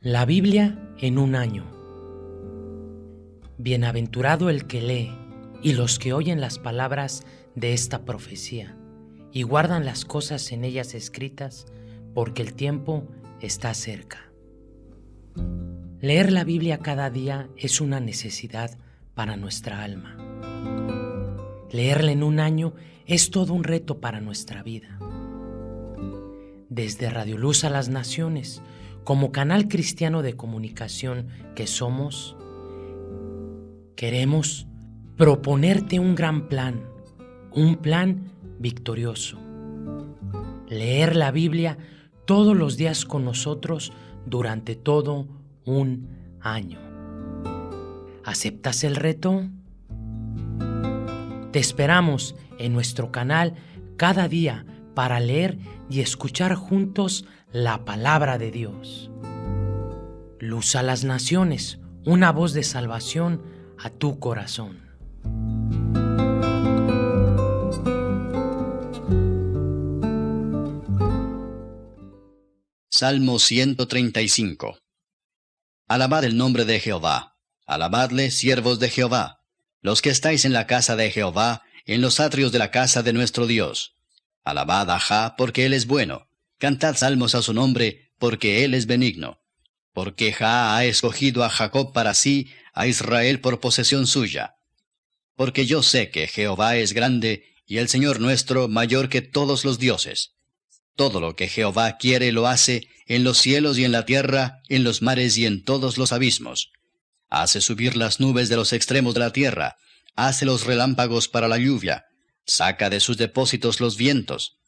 La Biblia en un año. Bienaventurado el que lee y los que oyen las palabras de esta profecía y guardan las cosas en ellas escritas, porque el tiempo está cerca. Leer la Biblia cada día es una necesidad para nuestra alma. Leerla en un año es todo un reto para nuestra vida. Desde Radio Luz a las Naciones, como canal cristiano de comunicación que somos, queremos proponerte un gran plan, un plan victorioso. Leer la Biblia todos los días con nosotros durante todo un año. ¿Aceptas el reto? Te esperamos en nuestro canal cada día para leer y escuchar juntos la palabra de Dios. Luz a las naciones, una voz de salvación a tu corazón. Salmo 135 Alabad el nombre de Jehová, alabadle, siervos de Jehová, los que estáis en la casa de Jehová, en los atrios de la casa de nuestro Dios. Alabad a Jah, porque él es bueno, Cantad salmos a su nombre, porque Él es benigno. Porque Jah ha escogido a Jacob para sí, a Israel por posesión suya. Porque yo sé que Jehová es grande, y el Señor nuestro mayor que todos los dioses. Todo lo que Jehová quiere lo hace, en los cielos y en la tierra, en los mares y en todos los abismos. Hace subir las nubes de los extremos de la tierra, hace los relámpagos para la lluvia, saca de sus depósitos los vientos,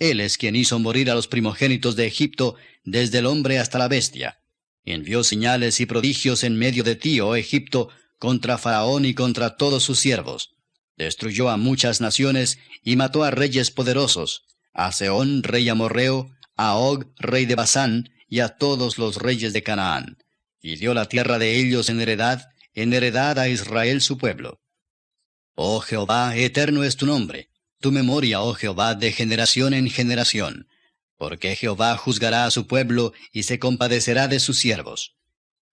él es quien hizo morir a los primogénitos de Egipto, desde el hombre hasta la bestia. Envió señales y prodigios en medio de ti, oh Egipto, contra Faraón y contra todos sus siervos. Destruyó a muchas naciones y mató a reyes poderosos, a Seón, rey amorreo, a Og, rey de Basán, y a todos los reyes de Canaán. Y dio la tierra de ellos en heredad, en heredad a Israel su pueblo. Oh Jehová, eterno es tu nombre tu memoria, oh Jehová, de generación en generación, porque Jehová juzgará a su pueblo y se compadecerá de sus siervos.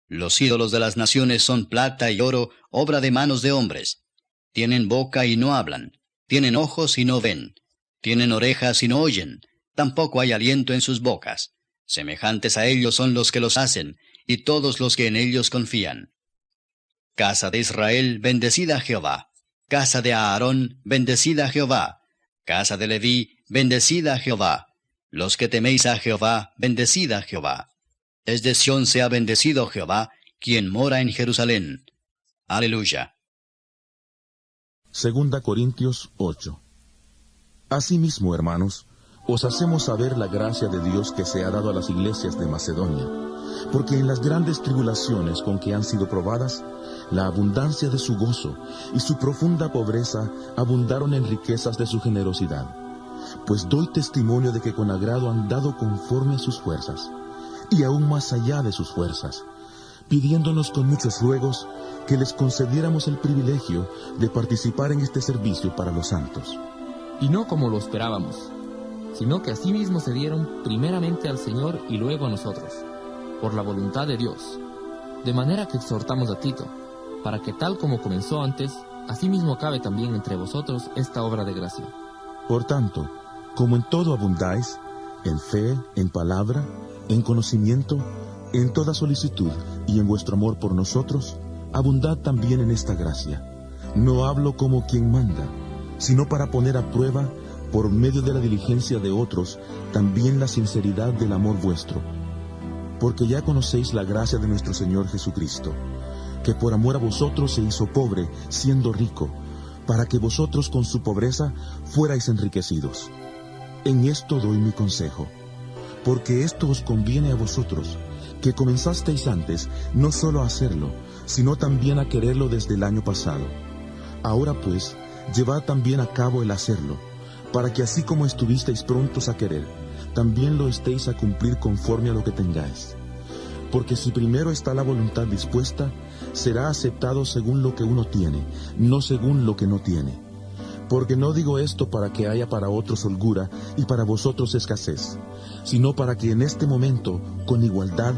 Los ídolos de las naciones son plata y oro, obra de manos de hombres. Tienen boca y no hablan, tienen ojos y no ven, tienen orejas y no oyen, tampoco hay aliento en sus bocas. Semejantes a ellos son los que los hacen, y todos los que en ellos confían. Casa de Israel, bendecida Jehová. Casa de Aarón, bendecida Jehová. Casa de Leví, bendecida Jehová. Los que teméis a Jehová, bendecida Jehová. Desde Sión sea bendecido Jehová, quien mora en Jerusalén. Aleluya. Segunda Corintios 8. Asimismo, hermanos, os hacemos saber la gracia de Dios que se ha dado a las iglesias de Macedonia, porque en las grandes tribulaciones con que han sido probadas, la abundancia de su gozo y su profunda pobreza abundaron en riquezas de su generosidad. Pues doy testimonio de que con agrado han dado conforme a sus fuerzas, y aún más allá de sus fuerzas, pidiéndonos con muchos ruegos que les concediéramos el privilegio de participar en este servicio para los santos. Y no como lo esperábamos sino que asimismo se dieron primeramente al Señor y luego a nosotros, por la voluntad de Dios. De manera que exhortamos a Tito, para que tal como comenzó antes, asimismo acabe también entre vosotros esta obra de gracia. Por tanto, como en todo abundáis, en fe, en palabra, en conocimiento, en toda solicitud y en vuestro amor por nosotros, abundad también en esta gracia. No hablo como quien manda, sino para poner a prueba por medio de la diligencia de otros, también la sinceridad del amor vuestro. Porque ya conocéis la gracia de nuestro Señor Jesucristo, que por amor a vosotros se hizo pobre, siendo rico, para que vosotros con su pobreza fuerais enriquecidos. En esto doy mi consejo, porque esto os conviene a vosotros, que comenzasteis antes no solo a hacerlo, sino también a quererlo desde el año pasado. Ahora pues, llevad también a cabo el hacerlo para que así como estuvisteis prontos a querer, también lo estéis a cumplir conforme a lo que tengáis. Porque si primero está la voluntad dispuesta, será aceptado según lo que uno tiene, no según lo que no tiene. Porque no digo esto para que haya para otros holgura y para vosotros escasez, sino para que en este momento, con igualdad,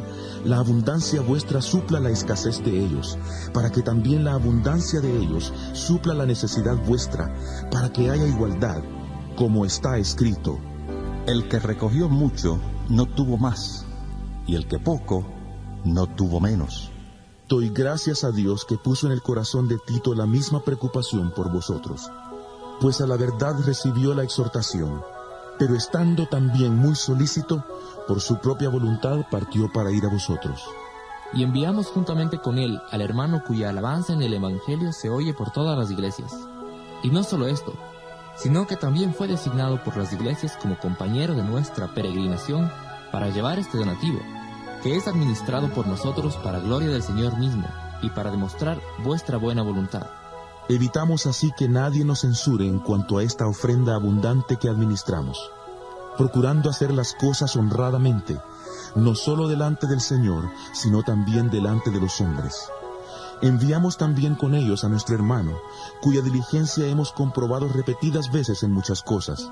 la abundancia vuestra supla la escasez de ellos, para que también la abundancia de ellos supla la necesidad vuestra, para que haya igualdad, como está escrito. El que recogió mucho no tuvo más, y el que poco no tuvo menos. Doy gracias a Dios que puso en el corazón de Tito la misma preocupación por vosotros pues a la verdad recibió la exhortación, pero estando también muy solícito, por su propia voluntad partió para ir a vosotros. Y enviamos juntamente con él al hermano cuya alabanza en el Evangelio se oye por todas las iglesias. Y no solo esto, sino que también fue designado por las iglesias como compañero de nuestra peregrinación para llevar este donativo, que es administrado por nosotros para gloria del Señor mismo y para demostrar vuestra buena voluntad. Evitamos así que nadie nos censure en cuanto a esta ofrenda abundante que administramos, procurando hacer las cosas honradamente, no solo delante del Señor, sino también delante de los hombres. Enviamos también con ellos a nuestro hermano, cuya diligencia hemos comprobado repetidas veces en muchas cosas,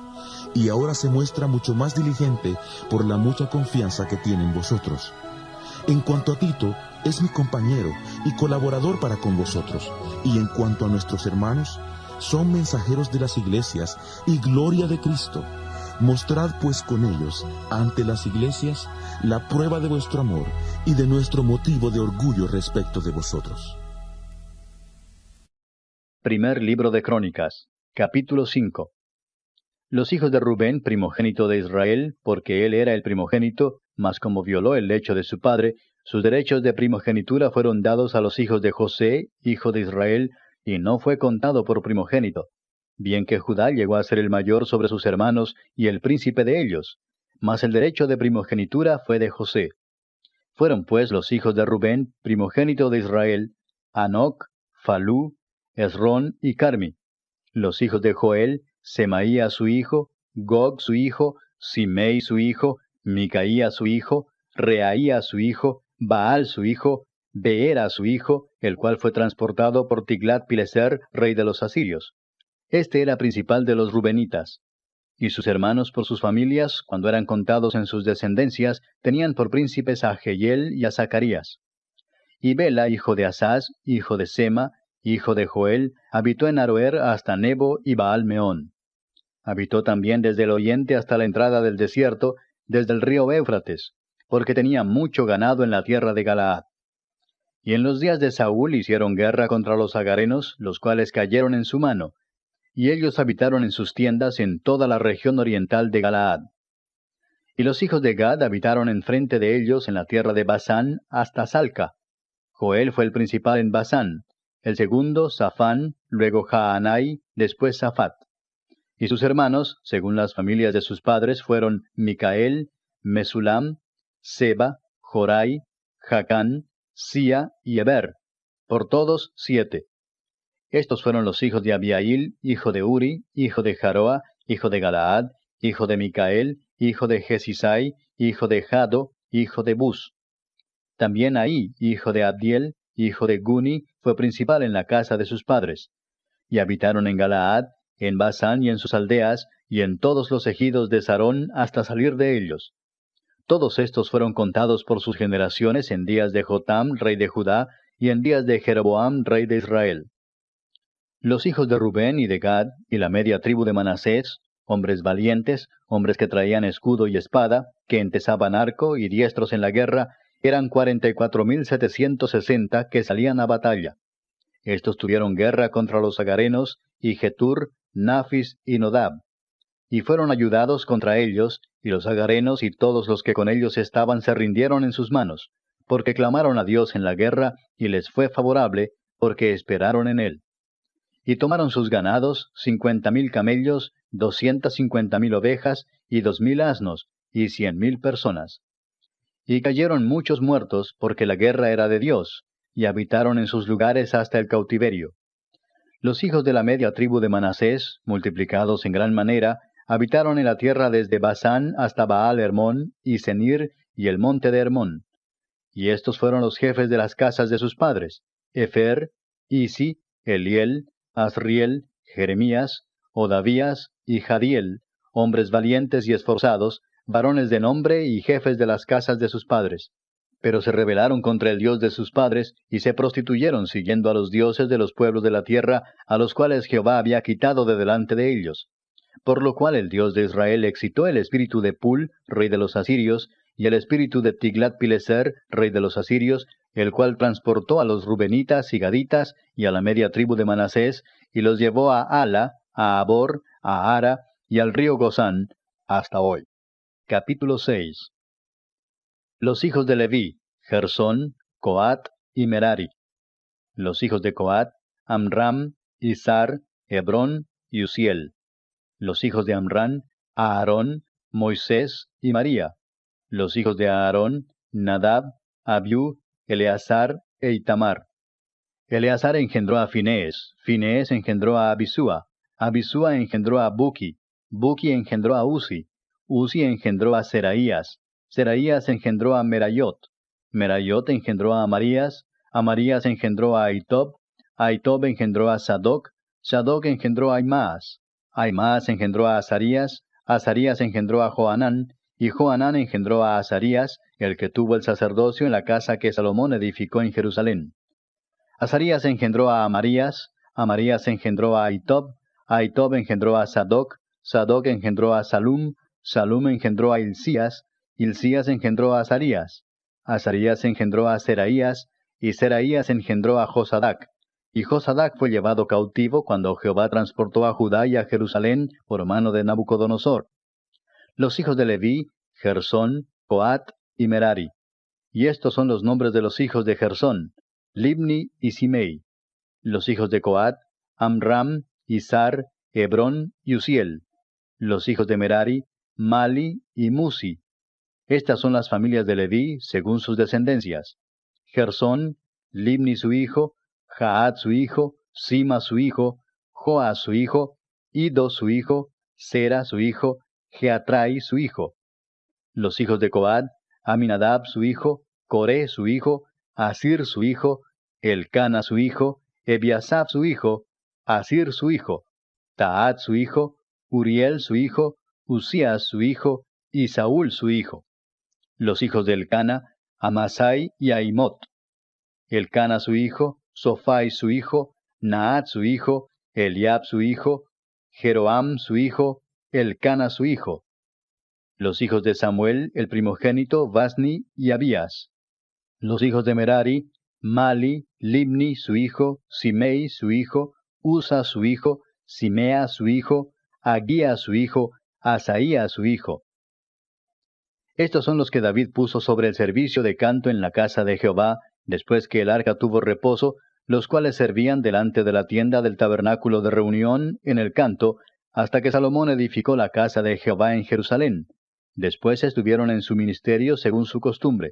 y ahora se muestra mucho más diligente por la mucha confianza que tiene en vosotros. En cuanto a Tito, es mi compañero y colaborador para con vosotros. Y en cuanto a nuestros hermanos, son mensajeros de las iglesias y gloria de Cristo. Mostrad pues con ellos ante las iglesias la prueba de vuestro amor y de nuestro motivo de orgullo respecto de vosotros. Primer libro de Crónicas, capítulo 5. Los hijos de Rubén, primogénito de Israel, porque él era el primogénito, mas como violó el lecho de su padre, sus derechos de primogenitura fueron dados a los hijos de José, hijo de Israel, y no fue contado por primogénito. Bien que Judá llegó a ser el mayor sobre sus hermanos y el príncipe de ellos, mas el derecho de primogenitura fue de José. Fueron pues los hijos de Rubén, primogénito de Israel, Anoc, Falú, Esrón y Carmi. Los hijos de Joel, Semaía su hijo, Gog su hijo, Simei su hijo, Micaía su hijo, Reaía su hijo, Baal su hijo, Beera su hijo, el cual fue transportado por Tiglat-Pileser, rey de los asirios. Este era principal de los rubenitas. Y sus hermanos por sus familias, cuando eran contados en sus descendencias, tenían por príncipes a Jehiel y a Zacarías. Y Bela, hijo de Asaz, hijo de Sema, hijo de Joel, habitó en Aroer hasta Nebo y Baal-Meón. Habitó también desde el oriente hasta la entrada del desierto, desde el río Éufrates, porque tenía mucho ganado en la tierra de Galaad. Y en los días de Saúl hicieron guerra contra los agarenos, los cuales cayeron en su mano, y ellos habitaron en sus tiendas en toda la región oriental de Galaad. Y los hijos de Gad habitaron enfrente de ellos en la tierra de Basán hasta Salca. Joel fue el principal en Basán, el segundo Safán, luego Jaanai, después Safat. Y sus hermanos, según las familias de sus padres, fueron Micael, Mesulam, Seba, Jorai, Jacán, Sia y Eber, por todos siete. Estos fueron los hijos de Abiail, hijo de Uri, hijo de Jaroa, hijo de Galaad, hijo de Micael, hijo de Jesisai, hijo de Jado, hijo de Bus. También Ahí, hijo de Abdiel, hijo de Guni, fue principal en la casa de sus padres. Y habitaron en Galaad, en Basán y en sus aldeas, y en todos los ejidos de Sarón hasta salir de ellos. Todos estos fueron contados por sus generaciones en días de Jotam, rey de Judá, y en días de Jeroboam, rey de Israel. Los hijos de Rubén y de Gad, y la media tribu de Manasés, hombres valientes, hombres que traían escudo y espada, que entesaban arco y diestros en la guerra, eran cuarenta y cuatro mil setecientos sesenta que salían a batalla. Estos tuvieron guerra contra los agarenos, y Getur, Nafis y Nodab, y fueron ayudados contra ellos, y los agarenos y todos los que con ellos estaban se rindieron en sus manos, porque clamaron a Dios en la guerra, y les fue favorable, porque esperaron en él. Y tomaron sus ganados, cincuenta mil camellos, doscientas cincuenta mil ovejas, y dos mil asnos, y cien mil personas. Y cayeron muchos muertos, porque la guerra era de Dios, y habitaron en sus lugares hasta el cautiverio. Los hijos de la media tribu de Manasés, multiplicados en gran manera, habitaron en la tierra desde Basán hasta Baal Hermón y Senir y el monte de Hermón. Y estos fueron los jefes de las casas de sus padres, Efer, Isi, Eliel, Asriel, Jeremías, Odavías y Jadiel, hombres valientes y esforzados, varones de nombre y jefes de las casas de sus padres. Pero se rebelaron contra el Dios de sus padres, y se prostituyeron siguiendo a los dioses de los pueblos de la tierra, a los cuales Jehová había quitado de delante de ellos. Por lo cual el Dios de Israel excitó el espíritu de Pul, rey de los asirios, y el espíritu de Tiglat-Pileser, rey de los asirios, el cual transportó a los rubenitas y gaditas y a la media tribu de Manasés, y los llevó a Ala, a Abor, a Ara y al río Gozán, hasta hoy. Capítulo 6 Los hijos de Leví, Gersón, Coat y Merari. Los hijos de Coat, Amram, Izar, Hebrón y Uziel. Los hijos de Amram, Aarón, Moisés y María. Los hijos de Aarón, Nadab, Abiú, Eleazar e Itamar. Eleazar engendró a Finés, Finés engendró a Abisúa, Abisúa engendró a Buki, Buki engendró a Uzi, Uzi engendró a Seraías, Seraías engendró a Merayot, Merayot engendró a Amarías, Amarías engendró a Aitob, Aitob engendró a Sadoc, Sadoc engendró a Aimaas, Aimaas engendró a Azarías, Azarías engendró a Joanán, y Joanán engendró a Azarías, el que tuvo el sacerdocio en la casa que Salomón edificó en Jerusalén. Azarías engendró a Amarías, Amarías engendró a Aitob, Aitob engendró a Sadoc, Sadoc engendró a Salum, Salum engendró a Hilcías, Hilcías engendró a Azarías, Azarías engendró a Seraías, y Seraías engendró a Josadac. Y Josadac fue llevado cautivo cuando Jehová transportó a Judá y a Jerusalén por mano de Nabucodonosor. Los hijos de Leví, Gersón, Coat y Merari. Y estos son los nombres de los hijos de Gersón, Libni y Simei. Los hijos de Coat, Amram, Izar, Hebrón y Uziel. Los hijos de Merari, Mali y Musi. Estas son las familias de Leví según sus descendencias. Gersón, Libni su hijo, Jaat su hijo, Sima su hijo, Joa su hijo, Ido su hijo, Sera su hijo, Geatrai su hijo. Los hijos de Coad, Aminadab su hijo, Coré su hijo, Asir su hijo, Elcana su hijo, Ebiasab su hijo, Asir su hijo, Taat su hijo, Uriel su hijo, Usías su hijo, y Saúl su hijo. Los hijos de Elcana, Amasai y Aimot. Elcana su hijo, Sofai su hijo, Naat su hijo, Eliab su hijo, Jeroam su hijo, Elcana su hijo. Los hijos de Samuel, el primogénito, Vasni y Abías. Los hijos de Merari, Mali, Libni su hijo, Simei su hijo, Usa su hijo, Simea su hijo, Aguía su hijo, Asaía su hijo. Estos son los que David puso sobre el servicio de canto en la casa de Jehová, después que el arca tuvo reposo, los cuales servían delante de la tienda del tabernáculo de reunión en el canto, hasta que Salomón edificó la casa de Jehová en Jerusalén. Después estuvieron en su ministerio según su costumbre.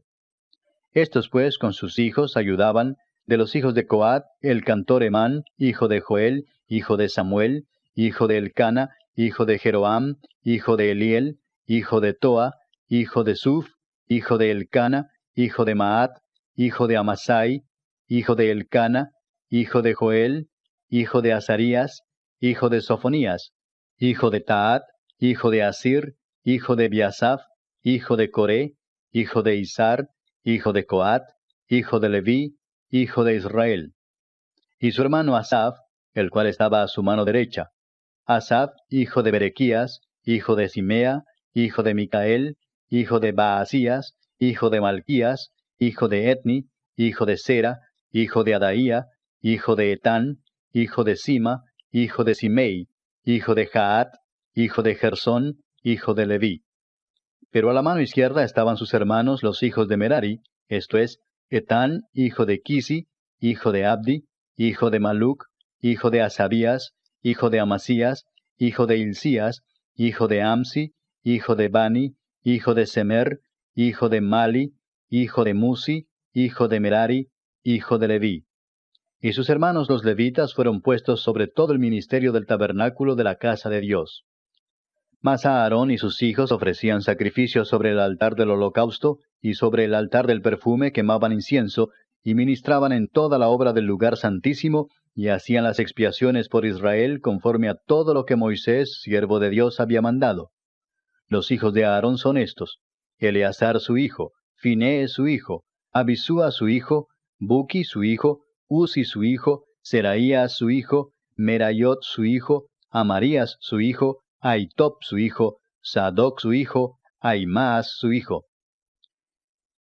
Estos pues con sus hijos ayudaban, de los hijos de Coat, el cantor Emán, hijo de Joel, hijo de Samuel, hijo de Elcana, hijo de Jeroam, hijo de Eliel, hijo de Toa, hijo de Suf, hijo de Elcana, hijo de Maat, hijo de Amasai, hijo de Elcana, hijo de Joel, hijo de Azarías, hijo de Sofonías, hijo de Taat, hijo de Asir, hijo de Biasaf, hijo de Coré, hijo de Izar, hijo de Coat, hijo de Leví, hijo de Israel. Y su hermano Asaf, el cual estaba a su mano derecha. Asaf, hijo de Berequías, hijo de Simea, hijo de Micael, hijo de Baasías, hijo de Malquías, hijo de Etni, hijo de Sera, hijo de Adaía, hijo de Etán, hijo de Sima, hijo de Simei, hijo de Jaat, hijo de Gersón, hijo de Leví. Pero a la mano izquierda estaban sus hermanos los hijos de Merari, esto es, Etán, hijo de Kisi, hijo de Abdi, hijo de Maluc, hijo de Asabías, hijo de Amasías, hijo de Hilcías, hijo de Amsi, hijo de Bani, hijo de Semer, hijo de Mali, hijo de Musi, hijo de Merari, hijo de Leví y sus hermanos los levitas fueron puestos sobre todo el ministerio del tabernáculo de la casa de Dios. Mas Aarón y sus hijos ofrecían sacrificios sobre el altar del holocausto y sobre el altar del perfume quemaban incienso y ministraban en toda la obra del lugar santísimo y hacían las expiaciones por Israel conforme a todo lo que Moisés, siervo de Dios, había mandado. Los hijos de Aarón son estos, Eleazar su hijo, Finee su hijo, Abisúa su hijo, Buki su hijo, Uzi su hijo, Seraías su hijo, Merayot su hijo, Amarías su hijo, Aitop su hijo, Sadoc su hijo, Aimaas su hijo.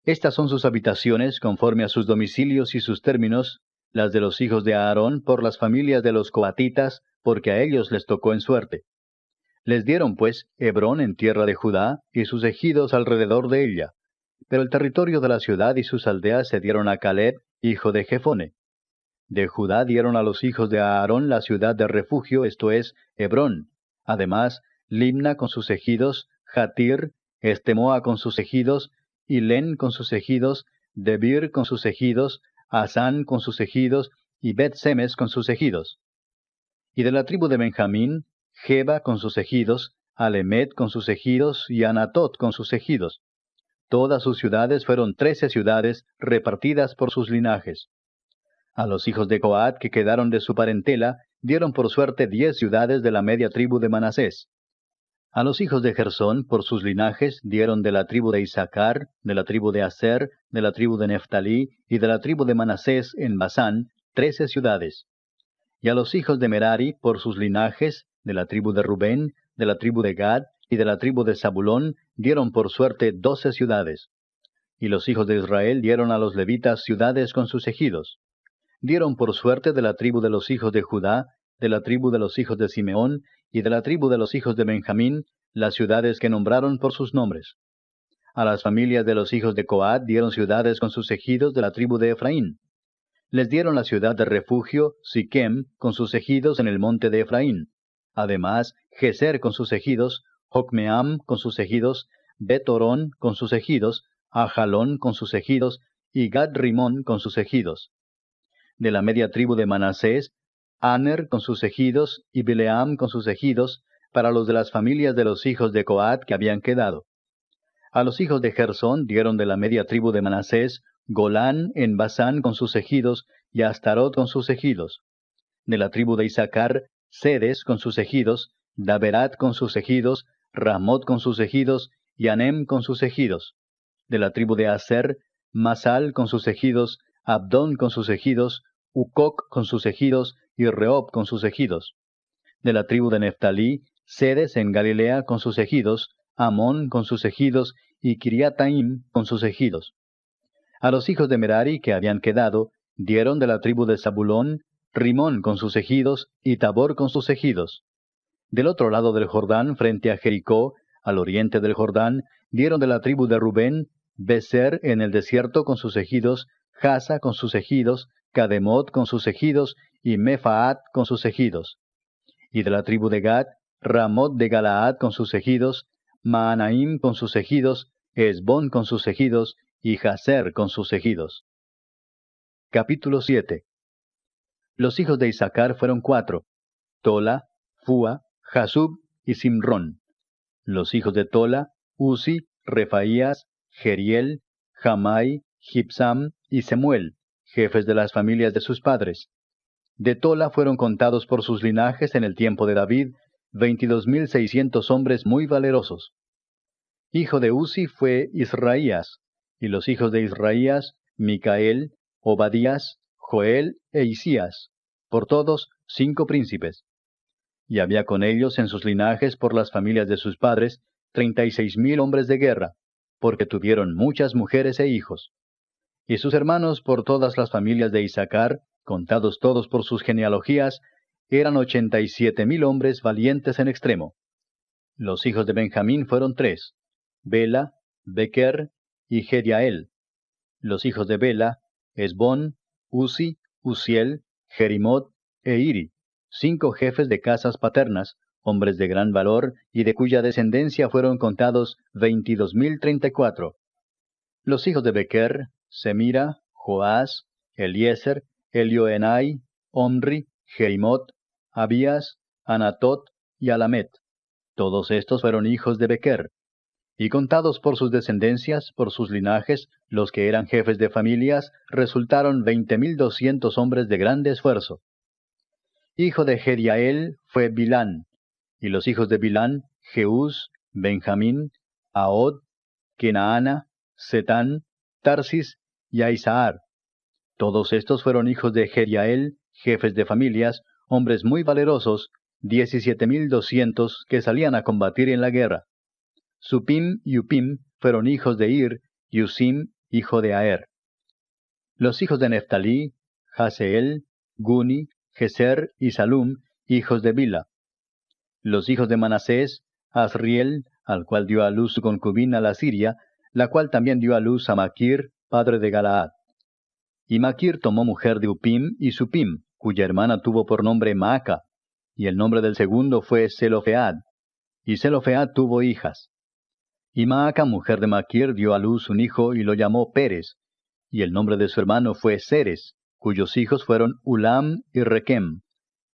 Estas son sus habitaciones conforme a sus domicilios y sus términos, las de los hijos de Aarón por las familias de los coatitas, porque a ellos les tocó en suerte. Les dieron pues Hebrón en tierra de Judá y sus ejidos alrededor de ella. Pero el territorio de la ciudad y sus aldeas se dieron a Caleb, hijo de Jefone. De Judá dieron a los hijos de Aarón la ciudad de refugio, esto es, Hebrón. Además, Limna con sus ejidos, Jatir, Estemoa con sus ejidos, Ilén con sus ejidos, Debir con sus ejidos, Asán con sus ejidos, y Bet-Semes con sus ejidos. Y de la tribu de Benjamín, Jeba con sus ejidos, Alemet con sus ejidos, y Anatot con sus ejidos. Todas sus ciudades fueron trece ciudades repartidas por sus linajes. A los hijos de Coat que quedaron de su parentela, dieron por suerte diez ciudades de la media tribu de Manasés. A los hijos de Gersón, por sus linajes, dieron de la tribu de Isaacar, de la tribu de Aser, de la tribu de Neftalí y de la tribu de Manasés en Basán, trece ciudades. Y a los hijos de Merari, por sus linajes, de la tribu de Rubén, de la tribu de Gad y de la tribu de Zabulón, dieron por suerte doce ciudades. Y los hijos de Israel dieron a los levitas ciudades con sus ejidos. Dieron por suerte de la tribu de los hijos de Judá, de la tribu de los hijos de Simeón y de la tribu de los hijos de Benjamín, las ciudades que nombraron por sus nombres. A las familias de los hijos de Coat dieron ciudades con sus ejidos de la tribu de Efraín. Les dieron la ciudad de refugio, Siquem, con sus ejidos en el monte de Efraín. Además, Geser con sus ejidos, Jocmeam con sus ejidos, Betorón con sus ejidos, Ajalón con sus ejidos, y Gad Rimón con sus ejidos. De la media tribu de Manasés Aner con sus ejidos y Bileam con sus ejidos, para los de las familias de los hijos de Coat que habían quedado. A los hijos de Gersón dieron de la media tribu de Manasés, Golán en Basán con sus ejidos, y Astarot con sus ejidos. De la tribu de Isaacar, Sedes con sus ejidos, Daberat con sus ejidos, Ramot con sus ejidos, y Anem con sus ejidos. De la tribu de Aser, Masal con sus ejidos, Abdón con sus ejidos, Ucoc con sus ejidos, y Rehob con sus ejidos. De la tribu de Neftalí, Sedes en Galilea con sus ejidos, Amón con sus ejidos, y Kiriataim con sus ejidos. A los hijos de Merari que habían quedado, dieron de la tribu de Zabulón, Rimón con sus ejidos, y Tabor con sus ejidos. Del otro lado del Jordán, frente a Jericó, al oriente del Jordán, dieron de la tribu de Rubén, Beser en el desierto con sus ejidos, Jasa con sus ejidos, Cademot con sus ejidos, y Mefaat con sus ejidos. Y de la tribu de Gad, Ramot de Galaad con sus ejidos, Maanaim con sus ejidos, Esbón con sus ejidos, y Jaser con sus ejidos. Capítulo 7 Los hijos de Isaacar fueron cuatro, Tola, Fua, Jasub y Simrón. Los hijos de Tola, Uzi, Refaías, Geriel, Jamai, Y Semuel, jefes de las familias de sus padres. De Tola fueron contados por sus linajes en el tiempo de David veintidós mil seiscientos hombres muy valerosos. Hijo de Uzi fue Israías, y los hijos de Israías, Micael, Obadías, Joel e Isías, por todos cinco príncipes. Y había con ellos en sus linajes por las familias de sus padres treinta y seis mil hombres de guerra, porque tuvieron muchas mujeres e hijos. Y sus hermanos por todas las familias de Isaacar, contados todos por sus genealogías, eran ochenta y siete mil hombres valientes en extremo. Los hijos de Benjamín fueron tres, Bela, Bequer y Gediael. Los hijos de Bela, Esbón, Uzi, Uziel, Jerimot e Iri, cinco jefes de casas paternas, hombres de gran valor y de cuya descendencia fueron contados veintidós mil treinta y cuatro. Los hijos de Bequer, Semira, Joás, Eliezer Elioenai, Omri, Jerimot, Abías, Anatot y Alamet. Todos estos fueron hijos de Bequer. Y contados por sus descendencias, por sus linajes, los que eran jefes de familias, resultaron veinte mil doscientos hombres de grande esfuerzo. Hijo de Jediael fue Bilán, y los hijos de Bilán, Jeús, Benjamín, Ahod, Kenaana, Setán, Tarsis y Aisaar. Todos estos fueron hijos de Jeriael, jefes de familias, hombres muy valerosos, diecisiete mil doscientos que salían a combatir en la guerra. Supim y Upim fueron hijos de Ir, y Usim, hijo de Aer. Los hijos de Neftalí, Haseel, Guni, Geser y Salum, hijos de Bila. Los hijos de Manasés, Asriel, al cual dio a luz su concubina la Siria, la cual también dio a luz a Maquir, padre de Galaad. Y Maquir tomó mujer de Upim y Supim, cuya hermana tuvo por nombre Maaca, y el nombre del segundo fue Selofead, y Selofead tuvo hijas. Y Maaca, mujer de Maquir, dio a luz un hijo y lo llamó Pérez, y el nombre de su hermano fue Ceres, cuyos hijos fueron Ulam y Requem.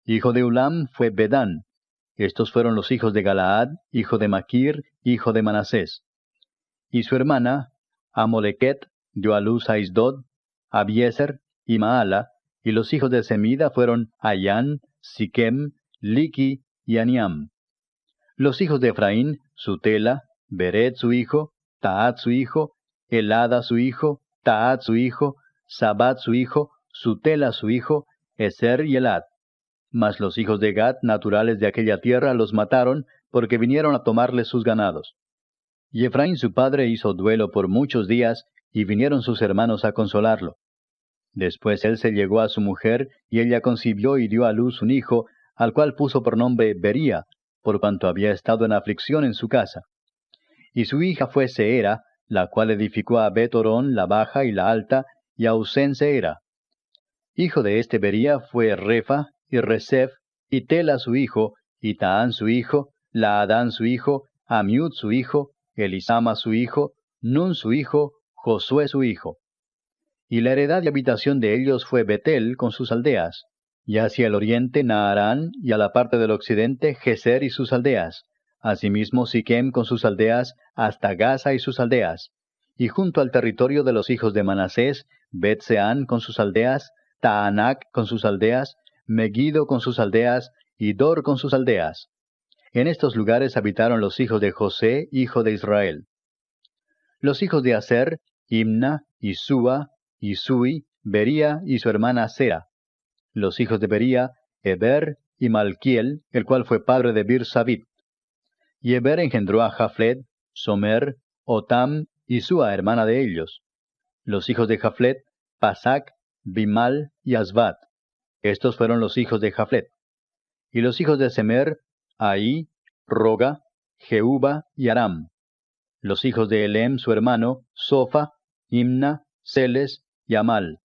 Hijo de Ulam fue Bedán. Estos fueron los hijos de Galaad, hijo de Maquir, hijo de Manasés. Y su hermana, Amoleket, dio a luz a Isdod, Abieser y Maala, y los hijos de Semida fueron Ayán, Siquem, Liki y Aniam. Los hijos de Efraín, Sutela, Beret su hijo, Taat su hijo, Elada su hijo, Taat su hijo, Sabat su hijo, Sutela su hijo, Eser y Elad. Mas los hijos de Gad, naturales de aquella tierra, los mataron, porque vinieron a tomarles sus ganados. Y Efraín su padre hizo duelo por muchos días, y vinieron sus hermanos a consolarlo. Después él se llegó a su mujer, y ella concibió y dio a luz un hijo, al cual puso por nombre Bería, por cuanto había estado en aflicción en su casa. Y su hija fue Seera, la cual edificó a Betorón la baja y la alta, y a Usén Seera. Hijo de este Bería fue Refa, y Resef, y Tela su hijo, y Taán su hijo, Laadán su hijo, Amiud su hijo, Elisama su hijo, Nun su hijo, Josué su hijo. Y la heredad y habitación de ellos fue Betel con sus aldeas, y hacia el oriente Naarán, y a la parte del occidente Geser y sus aldeas, asimismo Siquem con sus aldeas, hasta Gaza y sus aldeas, y junto al territorio de los hijos de Manasés, Bet-Seán con sus aldeas, Taanac con sus aldeas, Megiddo con sus aldeas, y Dor con sus aldeas. En estos lugares habitaron los hijos de José, hijo de Israel. Los hijos de Aser, Imna, Isúa, Isui, Bería y su hermana Sera. Los hijos de Bería, Eber y Malquiel, el cual fue padre de Bir Sabit. Y Eber engendró a Jaflet, Somer, Otam y Sua, hermana de ellos. Los hijos de Jaflet, Pasac, Bimal y Asbat. Estos fueron los hijos de Jaflet. Y los hijos de Semer, Ahí, Roga, Jehuba y Aram los hijos de Elem su hermano, Sofa, Imna, Celes y Amal,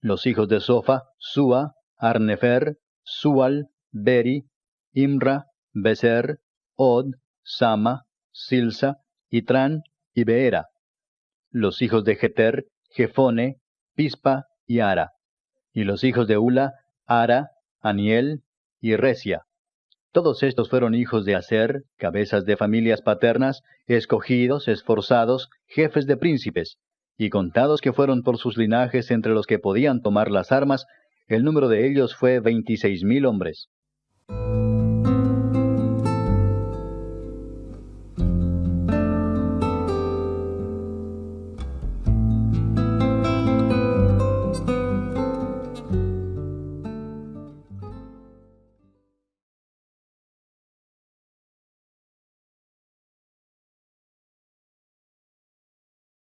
los hijos de Sofa, Sua, Arnefer, Sual, Beri, Imra, Beser, Od, Sama, Silsa, Itran y Beera, los hijos de Jeter, Jefone, Pispa y Ara, y los hijos de Ula, Ara, Aniel y Resia. Todos estos fueron hijos de Aser, cabezas de familias paternas, escogidos, esforzados, jefes de príncipes, y contados que fueron por sus linajes entre los que podían tomar las armas, el número de ellos fue veintiséis mil hombres.